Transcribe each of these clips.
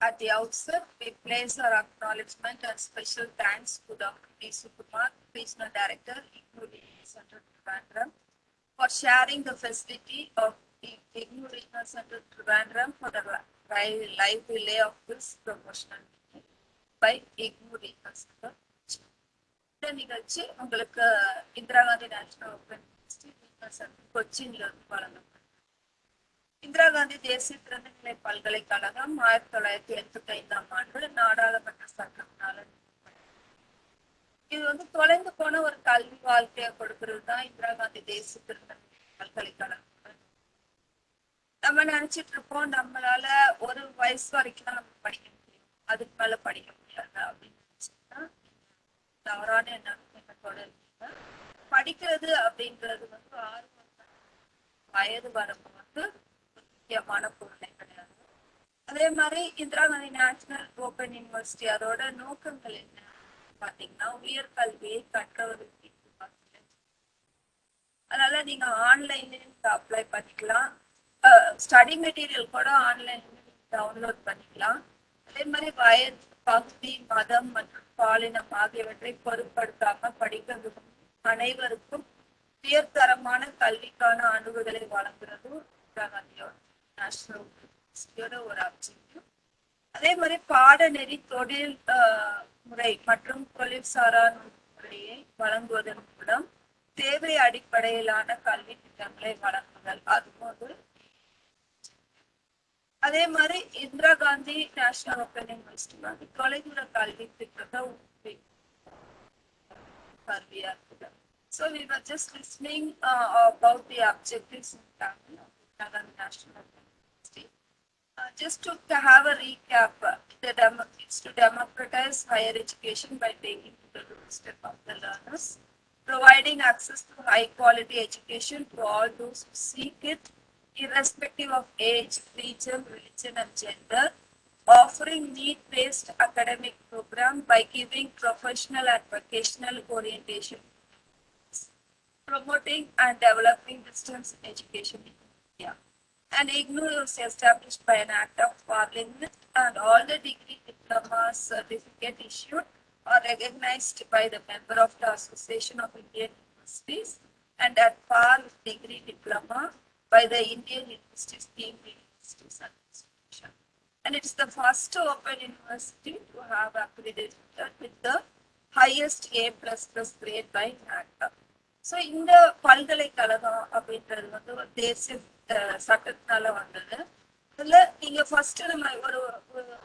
At the outset, we place our acknowledgement and special thanks to Dr. P. Sukumar, Regional Director, IGNOU Regional Center, Trivandrum, for sharing the facility of the IGNOU Regional Center, Trivandrum for the li- live relay of this promotional meeting by IGNOU Regional Center. இந்த நிகழ்ச்சி உங்களுக்கு Indira Gandhi national open கொச்சின்ல இருந்து வழங்கப்படும் இந்திரா காந்தி தேசிய திறந்தநிலை பல்கலைக்கழகம் ஆயிரத்தி தொள்ளாயிரத்தி எண்பத்தி ஐந்தாம் ஆண்டு நாடாளுமன்ற சட்டத்தினால இது வந்து தொலைந்து போன ஒரு கல்வி வாழ்க்கையை கொடுக்கிறது தான் இந்திரா காந்தி தேசிய திறந்தநிலை பல்கலைக்கழகம். நம்ம நினைச்சிட்டு இருப்போம் நம்மளால ஒரு வயசு வரைக்கும் தான் நம்ம படிக்க முடியும். அதுக்கு மேல படிக்க முடியாது அப்படின்னு நினைச்சோம்னா தவறான எண்ணத்தோட இருக்கீங்க. படிக்கிறது அப்படின்றது வந்து ஆறு வயது வரம்பு வந்து முக்கியமான கொள்கை கிடையாது. அதே மாதிரி Indira Gandhi national open university அதோட நோக்கங்கள் என்ன? பாத்தீங்கன்னா உயர்கல்வியை கற்றவர்களுக்கு அதனால நீங்க ஆன்லைன்லயும் அப்ளை பண்ணிக்கலாம். ஸ்டடி மெட்டீரியல் கூட ஆன்லைன்ல டவுன்லோட் பண்ணிக்கலாம். அதே மாதிரி வயது பகுதி மதம் மற்றும் பாலினம் ஆகியவற்றை பொருட்படுத்தாம படிக்கிறது அனைவருக்கும் உயர்தரமான கல்விக்கான அணுகுதலை வழங்குறதும் இந்திரா காந்தியோட நேஷனல் யூனிவர்சிட்டியோட ஒரு அப்ஜெக்டிவ் அதே மாதிரி பாடநெறி தொழில் ஆஹ், முறை மற்றும் தொழில்சாரா முறையை வழங்குவதன் மூலம் தேவை அடிப்படையிலான கல்வி திட்டங்களை வழங்குதல். அதுவும் ஒரு அதே மாதிரி Indira Gandhi national open university வந்து தொலைதூர கல்வி திட்டத்தை கல்வியா இருக்குது So we were just listening uh, about the objectives in Tamil of National just to have a recap, uh, the to democratize higher education by taking the doorstep of the learners, providing access to high quality education to all those who seek it, irrespective of age, region, religion, and gender, offering need-based academic program by giving professional and vocational orientation promoting and developing distance education And IGNOU was established by an act of parliament and all the degree diploma certificate issued are recognized by the member of the Association of Indian Universities and at par with degree diploma by the Indian University Scheme Universities Administration. And it's the first open university to have accredited with the highest A plus plus grade by NACA. So இந்த பல்கலைக்கழகம் அப்படின்றது வந்து ஒரு தேசிய அஹ், சட்டத்தினால வந்தது. இதுல நீங்க first நம்ம ஒரு ஒரு-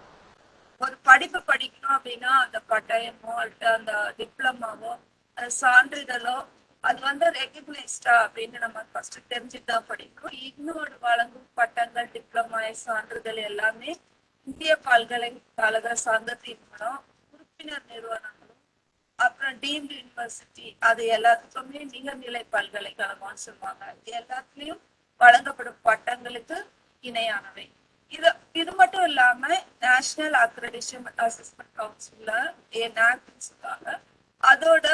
படிப்பு படிக்கணும் அப்படின்னா அந்த பட்டயமோ அல்லது அந்த டிப்ளமாவோ அந்த சான்றிதழோ அது வந்து ரெகக்னைஸ்டா அப்படின்னு நம்ம ஃபர்ஸ்ட் தெரிஞ்சுட்டு தான் படிக்கணும். இன்னொரு வழங்கும் பட்டங்கள் டிப்ளமா சான்றிதழ் எல்லாமே இந்திய பல்கலைக்கழக சங்கத்தின் மூலம் உறுப்பினர் நிறுவனங்களும் அப்புறம் டீம்டு யூனிவர்சிட்டி அது எல்லாத்துக்குமே நிகர்நிலை பல்கலைக்கழகம்னு சொல்லுவாங்க. இது எல்லாத்துலயும் வழங்கப்படும் பட்டங்களுக்கு இணையானவை. இது இது மட்டும் இல்லாம நேஷனல் அக்ரடிஷன் அசஸ்மெண்ட் கவுன்சில்ல சொல்லுவாங்க அதோட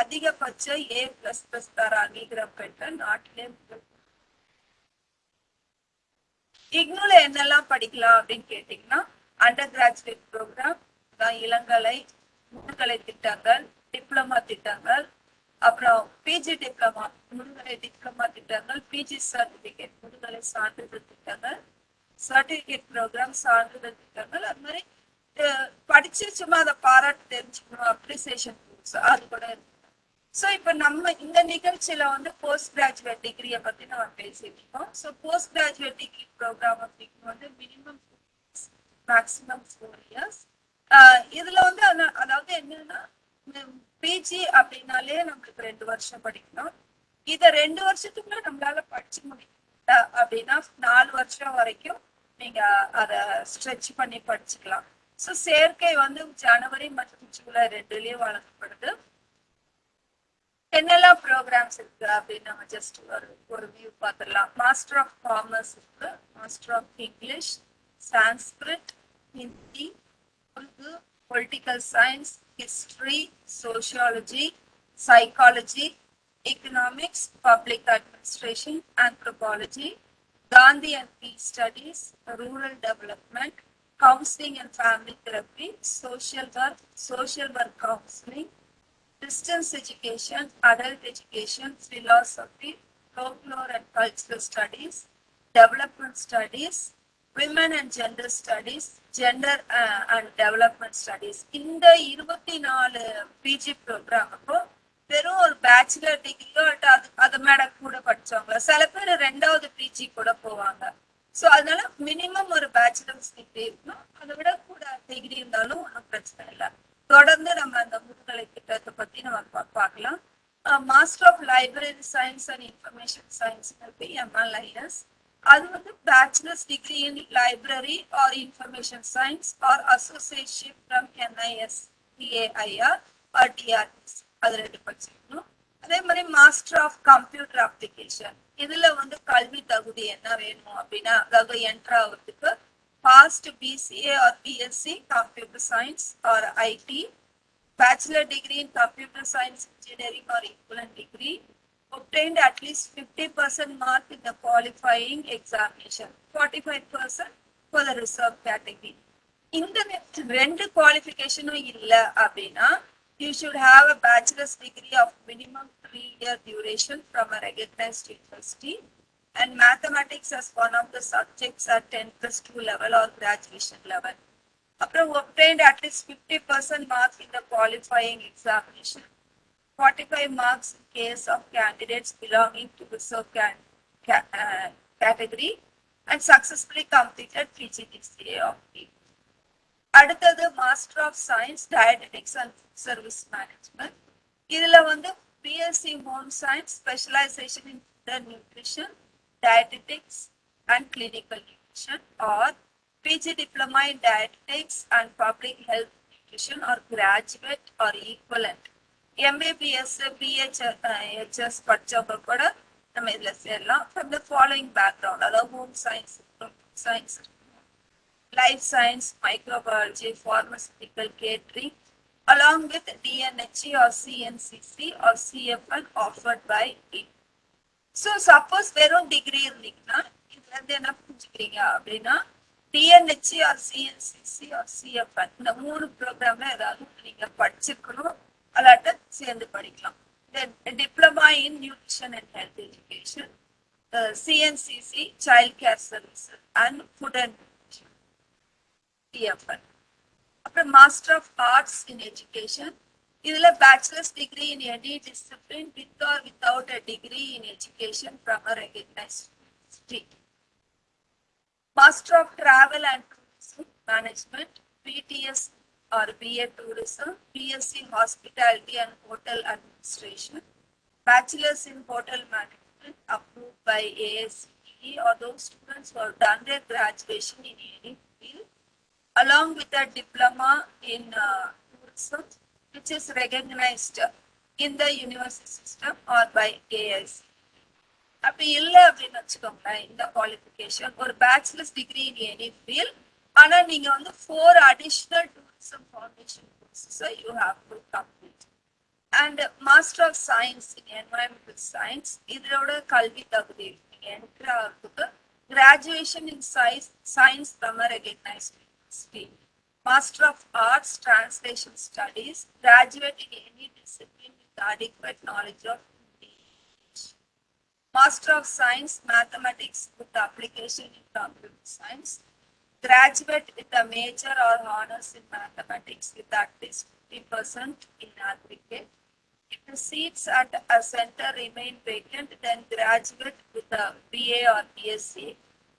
அதிகபட்ச ஏ பிளஸ் பிளஸ் தர அங்கீகாரம் பெற்ற நாட்டிலே இக்னூல என்னெல்லாம் படிக்கலாம் அப்படின்னு கேட்டீங்கன்னா அண்டர் கிராஜுவேட் ப்ரோக்ராம் இளங்கலை முதுகலை திட்டங்கள் டிப்ளமா திட்டங்கள் அப்புறம் பிஜி டிப்ளமா முதுகலை டிப்ளமா திட்டங்கள் பிஜி சர்டிபிகேட் முதுகலை சான்றிதழ் திட்டங்கள் சர்டிபிகேட் ப்ரோக்ராம் சான்றிதழ் திட்டங்கள் அது மாதிரி படிச்சு சும்மா அதை பாராட்டு தெரிஞ்சுக்கணும் அப்ரிசியேஷன் அது கூட இருக்கு. ஸோ இப்போ நம்ம இந்த நிகழ்ச்சியில வந்து போஸ்ட் கிராஜுவேட் டிகிரியை பத்தி நம்ம பேசிட்டு இருக்கோம். So post graduate degree program அப்படின்னு வந்து மினிமம் மேக்ஸிமம் ஃபோர் இயர்ஸ் இதுல வந்து அதாவது என்னன்னா பிஜி அப்படின்னாலே நம்மளுக்கு ரெண்டு வருஷம் படிக்கணும். இத ரெண்டு வருஷத்துக்குள்ள நம்மளால படிச்சு முடியல அப்படின்னா நாலு வருஷம் வரைக்கும் நீங்க அத ஸ்ட்ரெச் பண்ணி படிச்சுக்கலாம். ஸோ சேர்க்கை வந்து ஜனவரி மற்றும் ஜூலை ரெண்டுலயும் வழங்கப்படுது. என்னெல்லாம் ப்ரோக்ராம்ஸ் இருக்கு அப்படின்னு நம்ம ஜஸ்ட் ஒரு ஒரு வியூ பார்த்துடலாம். மாஸ்டர் ஆஃப் காமர்ஸ் இருக்கு. Master of English Sanskrit Hindi Urdu political science, history, sociology, psychology, economics, public administration, anthropology, Gandhi and peace studies, rural development, housing and family therapy, social work, social work counseling, distance education, adult education, philosophy, folklore and cultural studies, development studies, women and gender studies gender and development studies இந்த இருபத்தி நாலு PG program அப்போ வெறும் ஒரு bachelor டிகிரியோ அது அது மேல கூட படிச்சவங்க சில பேர் ரெண்டாவது பிஜி கூட போவாங்க. ஸோ அதனால மினிமம் ஒரு பேச்சுலர்ஸ் டிகிரி இருக்கணும். அதை விட கூட டிகிரி இருந்தாலும் ஒன்றும் பிரச்சனை இல்லை. தொடர்ந்து நம்ம அந்த முதுகலை திட்டத்தை பத்தி நம்ம பா- பார்க்கலாம். Master of library science and information science இருக்கு. எம்எல்ஐஎஸ் அது வந்து bachelor's degree in library or information science or association from NIS DAIR or DRS அது ரெண்டு படிச்சிருக்கணும். அதே மாதிரி மாஸ்டர் ஆஃப் கம்ப்யூட்டர் அப்ளிகேஷன் இதுல வந்து கல்வி தகுதி என்ன வேணும் அப்படின்னா அதாவது என்டர் ஆகிறதுக்கு passed BCA or BSc computer science or IT bachelor degree in computer science engineering or equivalent degree obtained at least 50% mark in the qualifying examination 45% for the reserve category இந்த ரெ- ரெண்டு குவாலிஃபிகேஷனும் இல்ல அப்படின்னா you should have a bachelor's degree of minimum three year duration from a recognized university and mathematics as one of the subjects at 10 plus 2 level or graduation level அப்புறம் obtained at least 50% marks in the qualifying examination 45 marks in case of candidates belonging to the sub can- ca- uh, category and successfully completed PGDCA of it. அடுத்தது master of science dietetics and service management இதுல வந்து BSc home science specialisation in food nutrition dietetics and clinical nutrition or PG diploma in dietetics and public health nutrition or graduate or equivalent MBBS BH HS படிச்சவங்க கூட நம்ம இதில் சேரலாம் from the following background அதாவது home science science life science microbiology pharmaceutical catering along with DNHE or CNCC or CFL offered by it. So suppose வெறும் degree இருந்தீங்கன்னா இதுல இருந்து என்ன புரிஞ்சுக்கிறீங்க அப்படின்னா DNHC or CNCC or CFL இந்த மூணு ப்ரோக்ராம்ல ஏதாவது நீங்கள் நீங்க படிச்சிருக்கணும் அல்லாட்ட சேர்ந்து படிக்கலாம். Diploma in nutrition and health education CNCC child care service and food and DFL அப்புறம் master of arts in education இதுல bachelor's degree in any discipline with or without a degree in education from a recognised master of travel and tourism management BTS Or BA tourism BSc hospitality and hotel administration bachelor's in hotel management approved by ASCE or those students who have done their graduation in any field along with a diploma in uh, tourism which is recognized in the university system or by AIC. அப்படி இல்லை அப்படின்னு வச்சுக்கோங்களேன் இந்த qualification ஒரு bachelor's degree in any field ஆனா நீங்க வந்து four additional tourism formation courses you have to complete and master of science in environmental science இதோட கல்வி தகுதி என்ட்ரு ஆகிறதுக்கு graduation in science science from recognised university master of arts translation studies graduate in any discipline with adequate knowledge of English. Master of Science Mathematics with application in computer science graduate with a major or honors in mathematics with at least 50% in aggregate. If the seats at a center remain vacant, then graduate with a BA or BSc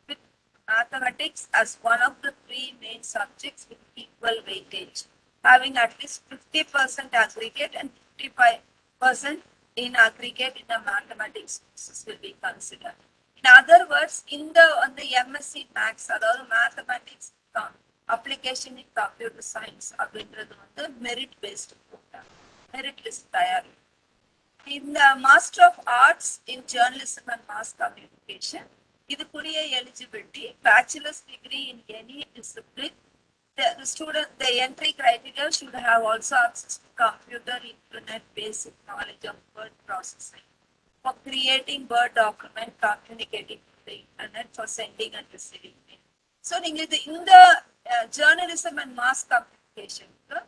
with mathematics as one of the three main subjects with equal weightage, having at least 50% aggregate and 55% in aggregate in the mathematics courses will be considered. In other words, இந்த வந்து MSc MACS அதாவது mathematics application in computer science அப்படின்றது வந்து merit based program merit list தயாரி இந்த master of arts in journalism and mass communication இதுக்குரிய eligibility bachelor's degree in any discipline the, the student, the entry criteria should have also access to computer, internet, basic knowledge of word processing. For creating word document, communicating to the internet, for sending and receiving mail. So, நீங்க இது இந்த journalism and mass கம்யூனிகேஷனுக்கு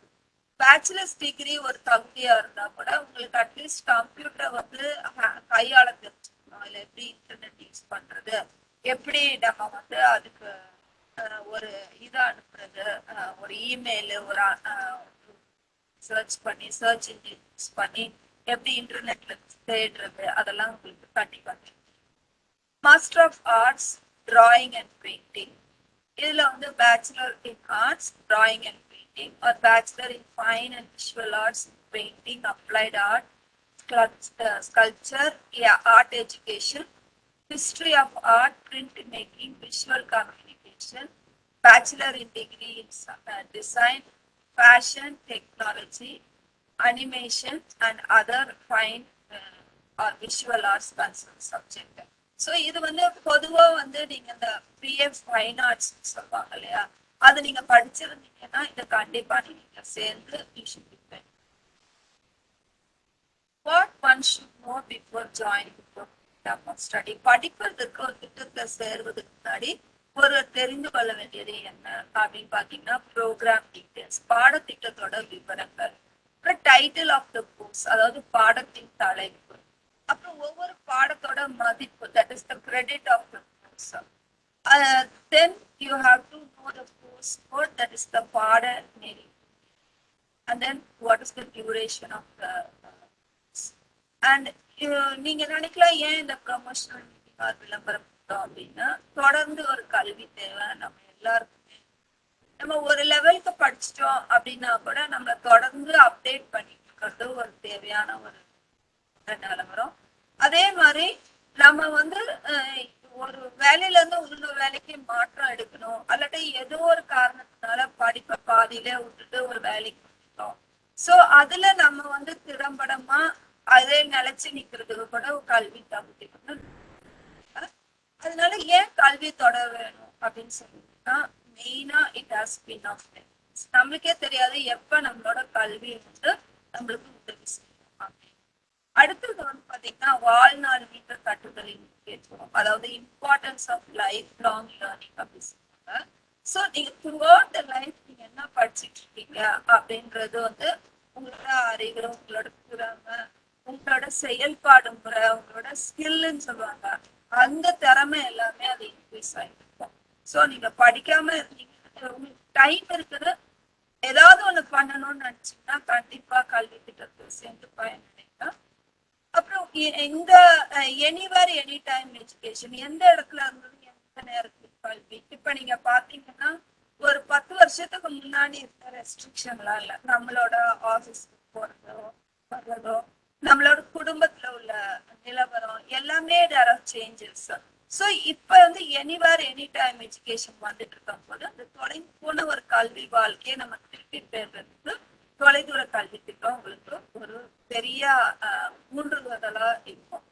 bachelors degree ஒரு தகுதியாக இருந்தால் கூட உங்களுக்கு at least கம்ப்யூட்டரை வந்து ஹ- கையாள தெரிஞ்சுக்கணும் இல்ல எப்படி இன்டர்நெட் யூஸ் பண்ணுறது எப்படி நம்ம வந்து அதுக்கு ஒரு இதை அனுப்புறது ஒரு இமெயிலு ஒரு சர்ச் பண்ணி சர்ச் இன்ஜின் யூஸ் பண்ணி எப்படி இன்டர்நெட்ல தேடுறது அதெல்லாம் உங்களுக்கு கண்டிப்பா தெரியும். Master of arts drawing and painting இதுல வந்து bachelor in arts drawing and painting ஒரு bachelor in fine and visual arts painting applied art sculpture art education history of art, printmaking, visual communication, bachelor in degree in uh, design, fashion, technology, animation, and other fine uh, visual visual arts subject subject. So இது வந்து பொதுவா வந்து நீங்க இந்த PF fine arts சொல்லுவாங்க இல்லையா? அது நீங்க படிச்சிருந்தீங்கன்னா இதை கண்டிப்பா நீங்க சேர்ந்து tuition should what one should know before join study படிப்பதற்கு ஒரு திட்டத்தில் சேர்வதற்கு முன்னாடி ஒரு தெரிந்து கொள்ள வேண்டியது என்ன அப்படின்னு பார்த்தீங்கன்னா ப்ரோக்ராம் டீட்டெயில்ஸ் பாடத்திட்டத்தோட விவரங்கள். அப்புறம் டைட்டில் ஆஃப் த புக்ஸ் அதாவது பாடத்தின் தலைப்பு. அப்புறம் ஒவ்வொரு பாடத்தோட மதிப்பு that is the credit of the books then you have to know the course code that is the பாட நெறி. And then what is the duration of the and and uh, நீங்க நினைக்கலாம் ஏன் இந்த ப்ரொமோஷனல் மீட்டிங் விளம்பரம் அப்படின்னா தொடர்ந்து ஒரு கல்வி தேவை. நம்ம எல்லாருக்கும் நம்ம ஒரு லெவலுக்கு படிச்சிட்டோம் அப்படின்னா கூட நம்ம தொடர்ந்து அப்டேட் பண்ணிட்டு இருக்கிறது ஒரு தேவையான ஒரு நிலவரம் அதே மாதிரி நம்ம வந்து ஒரு வேலையில இருந்து இன்னொரு வேலைக்கு மாற்றம் எடுக்கணும். அல்லது ஏதோ ஒரு காரணத்தினால படிப்பை பாதியில விட்டுட்டு ஒரு வேலைக்கு வந்துட்டோம். சோ அதுல நம்ம வந்து திறம்படமா அதே நிலைச்சு நிக்கிறதுக்கு கூட ஒரு கல்வி தகுதி அதனால ஏன் கல்வி தொடர வேணும் அப்படின்னு சொல்லிட்டுனா மெயினா இட் ஹாஸ் பின் ஆஃப் நம்மளுக்கே தெரியாது எப்ப நம்மளோட கல்வி வந்து நம்மளுக்கு உதவி செய்யும்? அடுத்தது வந்து பாத்தீங்கன்னா வாழ்நாள் மீட்ட கட்டுதலின் முக்கியத்துவம் அதாவது importance of life long learning அப்படின்னு சொல்லுவாங்க. ஸோ நீங்க த்ரூ அவுட் த லைஃப் நீங்க என்ன படிச்சுட்டு இருக்கீங்க அப்படின்றது வந்து உங்களோட அறிவு உங்களோட திறமை உங்களோட செயல்பாடு முறை உங்களோட ஸ்கில்லுன்னு சொல்லுவாங்க. அந்த திறமை எல்லாமே அது இன்க்ரீஸ் ஆகிடும் ஸோ நீங்க படிக்காம இருந்தீங்க உங்களுக்கு டைம் இருக்குது. ஏதாவது ஒண்ணு பண்ணணும்னு நினைச்சீங்கன்னா கண்டிப்பா கல்வி திட்டத்தில் சேர்ந்து பயனடைங்க. அப்புறம் இந்த எனிவர் எனி டைம் எஜுகேஷன் எந்த இடத்துல இருந்தது எந்த நேரத்துக்கு கல்வி. இப்ப நீங்க பாத்தீங்கன்னா ஒரு பத்து வருஷத்துக்கு முன்னாடி இருந்த ரெஸ்ட்ரிக்ஷன்லாம் இல்ல. நம்மளோட ஆபீஸ்க்கு போறதோ வர்றதோ நம்மளோட குடும்பத்துல உள்ள நிலவரம் எல்லாமே தேர் சேஞ்சஸ் ஸோ இப்ப வந்து எனிவேர் எனி டைம் எஜுகேஷன் வந்துட்டு இருக்கும் போது அந்த தொலைந்து போன ஒரு கல்வி வாழ்க்கையை நம்ம திருப்பி பெறுறதுக்கு தொலைதூர கல்வி திட்டம் உங்களுக்கு ஒரு பெரிய ஆஹ், இருக்கும்.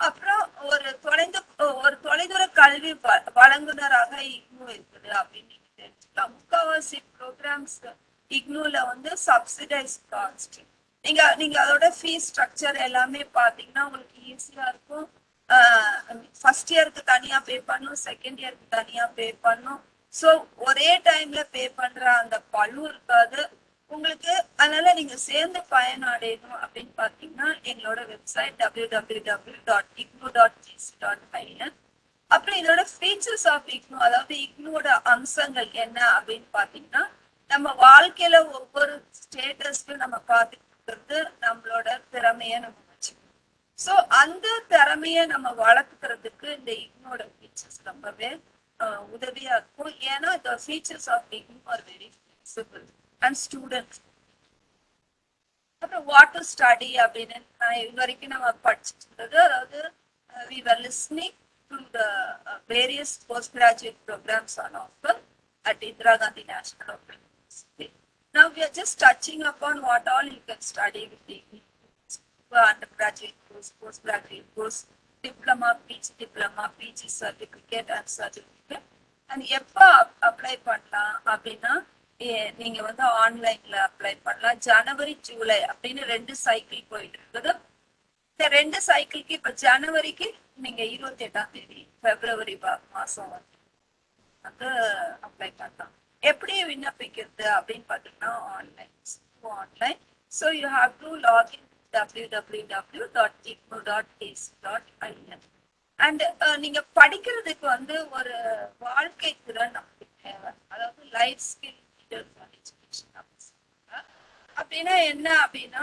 அப்புறம் ஒரு தொலைந்து ஒரு தொலைதூர கல்வி வழங்குனராக இக்னு இருக்குது அப்படின்னு நீங்க தெரிஞ்சுக்கலாம். முக்காவாசி ப்ரோக்ராம்ஸ் இக்னூல வந்து சப்சிடைஸ் காஸ்ட் நீங்க நீங்க அதோட ஃபீஸ் ஸ்ட்ரக்சர் எல்லாமே பாத்தீங்கன்னா உங்களுக்கு ஈஸியா இருக்கும் தனியா பே பண்ணும். செகண்ட் இயருக்கு தனியா பே பண்ணும். ஸோ ஒரே டைம்ல பே பண்ற அந்த பழு இருக்காது. உங்களுக்கு அதனால நீங்க சேர்ந்து பயனடையணும் அப்படின்னு பாத்தீங்கன்னா எங்களோட website W W W dot IGNOU dot GC dot பையன் அப்புறம் இதோட ஃபீச்சர்ஸ் ஆஃப் இக்னோ அதாவது இக்னோட அம்சங்கள் என்ன அப்படின்னு பாத்தீங்கன்னா நம்ம வாழ்க்கையில ஒவ்வொரு ஸ்டேட்டஸ்க்கும் நம்ம பார்த்துக்கிறது நம்மளோட திறமையை நம்ம ஸோ அந்த திறமைய நம்ம வளர்த்துக்கிறதுக்கு இந்த இக்னோட ஃபீச்சர்ஸ் ரொம்பவே அஹ், உதவியா இருக்கும் ஏன்னா இந்த features of IGNOU are very flexible and student அப்புறம் வாட் டு ஸ்டடி அப்படின்னு நான் இது வரைக்கும் நம்ம படிச்சுட்டு இருந்தது அதாவது we were listening to the various post graduate programs on offer at Indira Gandhi National Open University. Now we are just touching upon what all you can study with degree. Undergraduate course, postgraduate course, diploma, PG diploma, PG certificate and certificate. And எப்போ apply பண்ணலாம் அப்படின்னா நீங்க வந்து ஆன்லைன்ல apply பண்ணலாம். ஜனவரி ஜூலை அப்படின்னு ரெண்டு cycle போயிட்டு இருக்குது இந்த ரெண்டு சைக்கிளுக்கு இப்ப ஜனவரிக்கு நீங்க இருபத்தி எட்டாம் தேதி பிப்ரவரி பா- மாசம் வந்து வந்து அப்ளை பண்ணலாம். எப்படி விண்ணப்பிக்கிறது அப்படின்னு பார்த்தீங்கன்னா online online so you have to login W W dot IGNOU dot AC dot IN and நீங்க படிக்கிறதுக்கு வந்து ஒரு வாழ்க்கை திறன் நமக்கு தேவை அதாவது லைஃப் ஸ்கில் அப்படின்னா என்ன அப்படின்னா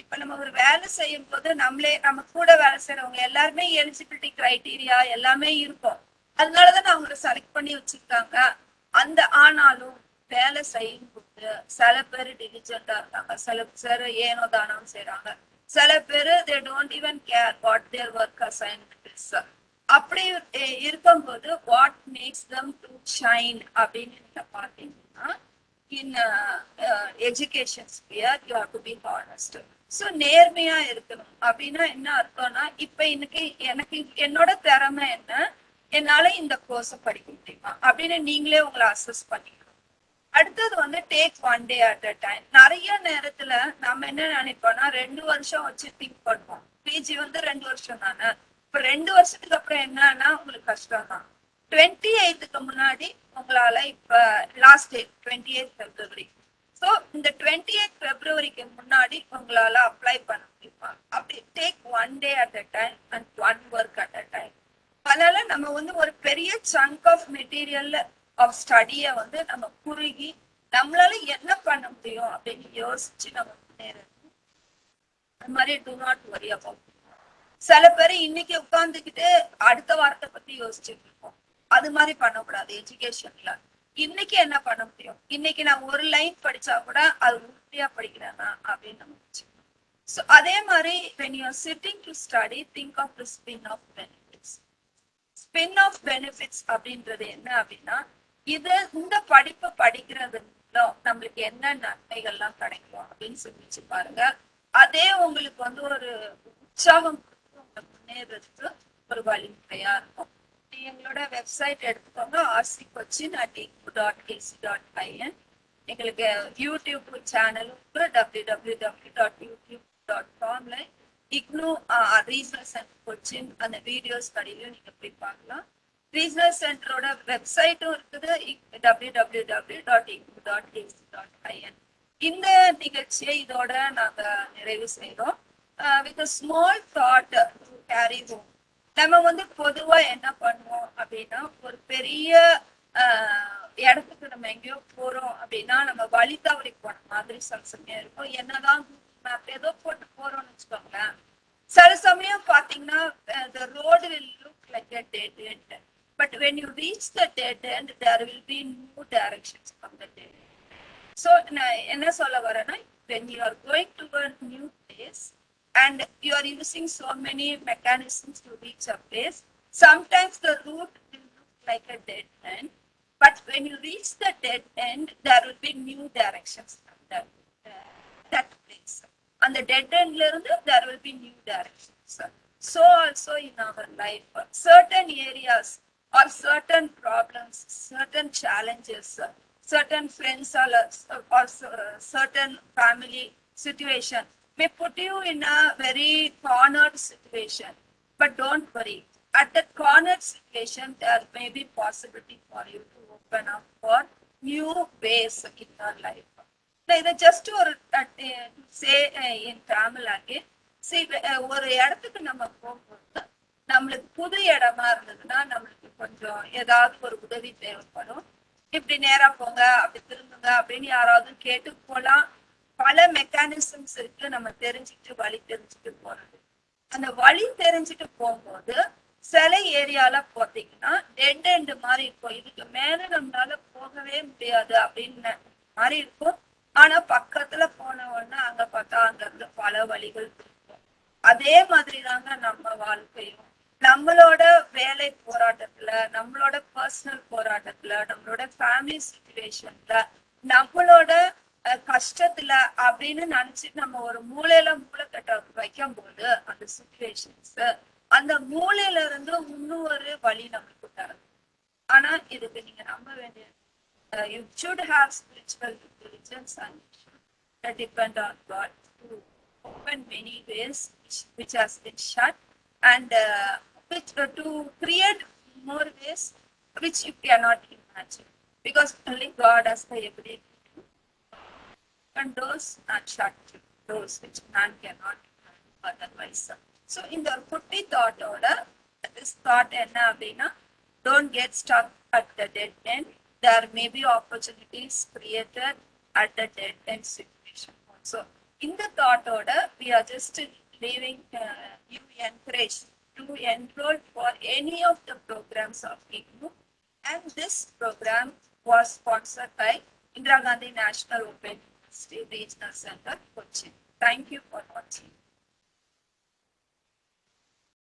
இப்ப நம்ம ஒரு வேலை செய்யும் போது நம்மளே நம்ம கூட வேலை செய்யறவங்க எல்லாருமே எலிஜிபிலிட்டி கிரைட்டீரியா எல்லாமே இருக்கும். அதனாலதான் அவங்களை செலக்ட் பண்ணி வச்சிருக்காங்க. அந்த ஆனாலும் வேலை செய்யும் போது சில பேர் டிலிஜென்டா இருக்காங்க. சில பேர் ஏனோ தானம் செய்யறாங்க சில பேர் they don't even care what their work assignment அப்படி இருக்கும்போது what makes them to shine அப்படின்னு நீங்க பாத்தீங்கன்னா in education sphere you have to be honest so நேர்மையா இருக்கணும். அப்படின்னா என்ன அர்த்தம்னா இப்ப இன்னைக்கு எனக்கு என்னோட திறமை என்ன? என்னால இந்த கோர்ஸை படிக்க முடியுமா? அப்படின்னு நீங்களே உங்களை அசஸ் பண்ணிக்கணும். அடுத்தது வந்து take one day at a time நிறைய நேரத்துல நம்ம என்ன நினைப்போம்னா ரெண்டு வருஷம் வச்சு திங்க் பண்ணுவோம். பிஜி வந்து ரெண்டு வருஷம் தானே? இப்ப ரெண்டு வருஷத்துக்கு அப்புறம் என்னன்னா உங்களுக்கு கஷ்டம் தான் டுவெண்ட்டி எயித்துக்கு முன்னாடி உங்களால இப்ப last day twenty eight February so இந்த டுவெண்ட்டி எயிட் பிப்ரவரிக்கு முன்னாடி உங்களால அப்ளை பண்ண முடியுமா? அப்படி take one day at a time and one work at a time அதனால நம்ம வந்து ஒரு பெரிய சங்க் ஆஃப் மெட்டீரியல்ல ஆஃப் ஸ்டடியை வந்து நம்ம குறுகி நம்மளால என்ன பண்ண முடியும் அப்படின்னு யோசிச்சு நம்ம முன்னேறணும். அது மாதிரி டு நாட் வரி அபவுட் சில பேர் இன்னைக்கு உட்காந்துக்கிட்டு அடுத்த வாரத்தை பத்தி யோசிச்சுட்டு இருக்கோம் அது மாதிரி பண்ணக்கூடாது எஜுகேஷன்ல இன்னைக்கு என்ன பண்ண முடியும்? இன்னைக்கு நான் ஒரு லைன் படிச்சா கூட அது உறுதியா படிக்கிறேனா அப்படின்னு நம்ம ஸோ அதே மாதிரி when you sitting to study think of the spin off benefits spin off benefits அப்படின்றது என்ன அப்படின்னா இது இந்த படிப்பு படிக்கிறதுல நம்மளுக்கு என்ன நன்மைகள்லாம் கிடைக்கும் அப்படின்னு சொல்லிச்சு பாருங்க. அதே உங்களுக்கு வந்து ஒரு உற்சாகம் கொடுத்து முன்னேறதுக்கு ஒரு வழிமுறையா இருக்கும். எங்களோட வெப்சைட் எடுத்துக்கோங்க RC Cochin at dot AC dot IN எங்களுக்கு யூடியூப் சேனலும் W W W dot YouTube dot காம்ல IGNOU regional Cochin அந்த வீடியோஸ் கடையிலும் நீங்கள் போய் பார்க்கலாம். ரீஜனல் சென்டரோட வெப்சைட்டும் இருக்குது. W W W dot IGNOU dot AC dot IN இந்த நிகழ்ச்சியை இதோட நாங்க நிறைவு செய்கிறோம் with small thought carry home நம்ம வந்து பொதுவா என்ன பண்ணுவோம் அப்படின்னா ஒரு பெரிய uh, இடத்துக்கு நம்ம எங்கேயோ போறோம் அப்படின்னா நம்ம வழி தவறி போன மாதிரி சில சமயம் இருக்கும். என்னதான் மேப் ஏதோ போட்டு போறோம்னு வச்சுக்கோங்களேன். சில சமயம் பாத்தீங்கன்னா road uh, road will look like But when you reach the dead end, there will be no directions from the dead end. So, when you are going to a new place and you are using so many mechanisms to reach a place, sometimes the route will look like a dead end. But when you reach the dead end, there will be new directions from the uh, that place. On the dead end, there will be new directions. So also in our life, certain areas or certain problems certain challenges certain friends or, or certain family situation may put you in a very cornered situation but don't worry at that cornered situation there may be possibility for you to open up for new ways in your life நான் இதை just ஒரு say இன் தமிழ் ஆகி see, அஹ், ஒரு இடத்துக்கு நம்ம போகும்போது நம்மளுக்கு புது இடமா இருந்ததுன்னா நம்மளுக்கு கொஞ்சம் ஏதாவது ஒரு உதவி தேவைப்படும். இப்படி நேரா போங்க அப்படி திரும்புங்க அப்படின்னு யாராவது கேட்டு போலாம். பல மெக்கானிசம்ஸ் இருக்கு. நம்ம தெரிஞ்சுக்கிட்டு வழி தெரிஞ்சுட்டு போறது. அந்த வழி தெரிஞ்சுட்டு போகும்போது சில ஏரியால பார்த்தீங்கன்னா டெட் எண்டு மாதிரி இருக்கும். இதுக்கு மேல நம்மளால போகவே முடியாது அப்படின்னு மாதிரி இருக்கும். ஆனா பக்கத்துல போன உடனே அங்க பார்த்தா அங்க இருந்து பல வழிகள் இருக்கும். அதே மாதிரி தாங்க நம்ம வாழ்க்கையும். நம்மளோட வேலை போராட்டத்துல நம்மளோட பர்சனல் போராட்டத்துல நம்மளோட ஃபேமிலி சுச்சுவேஷன்ல நம்மளோட கஷ்டத்துல அப்படின்னு நினைச்சு நம்ம ஒரு மூலையில மூளைக்கட்ட வைக்கும் போது அந்த சுச்சுவேஷன்ஸ் அந்த மூலையில இருந்து இன்னொரு வழி நம்மளுக்கு தரும். ஆனா இதுக்கு நீங்க நம்ப வேண்டிய you should have spiritual intelligence and depend on God open many ways which has been shut and uh, which, uh, to create more ways which you cannot imagine because only God has the ability to open doors and shut doors which man cannot otherwise. So in the putti thought order, this thought enna don't get stuck at the dead end. There may be opportunities created at the dead end situation also. In the thought order, we are just leaving uh, you encouraged to enroll for any of the programs of IGNU. And this program was sponsored by Indira Gandhi National Open University Regional Center, Cochin. Thank you for watching.